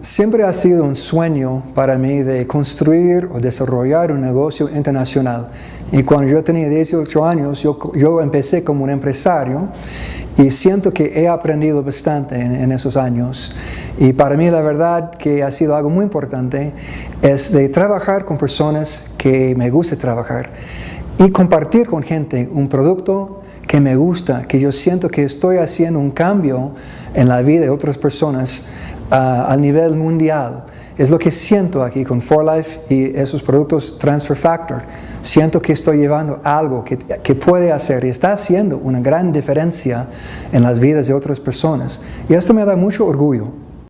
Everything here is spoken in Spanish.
Siempre ha sido un sueño para mí de construir o desarrollar un negocio internacional. Y cuando yo tenía 18 años, yo, empecé como un empresario y siento que he aprendido bastante en, esos años. Y para mí la verdad que ha sido algo muy importante es de trabajar con personas que me gusta trabajar y compartir con gente un producto que me gusta, que yo siento que estoy haciendo un cambio en la vida de otras personas a nivel mundial. Es lo que siento aquí con For Life y esos productos Transfer Factor. Siento que estoy llevando algo que, que, puede hacer y está haciendo una gran diferencia en las vidas de otras personas. Y esto me da mucho orgullo.